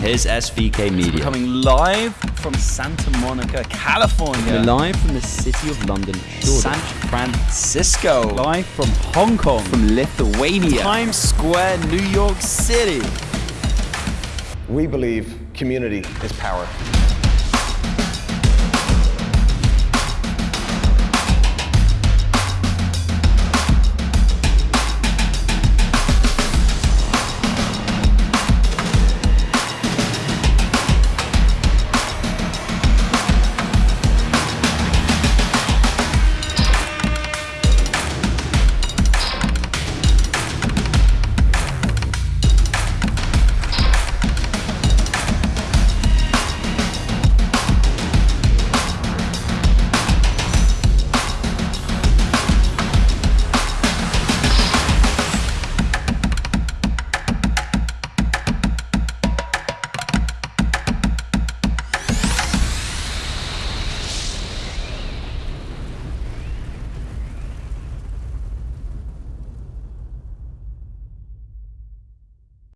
Here's SVK Media. Coming live from Santa Monica, California. We're live from the city of London, San Francisco. Live from Hong Kong. From Lithuania. Times Square, New York City. We believe community is power.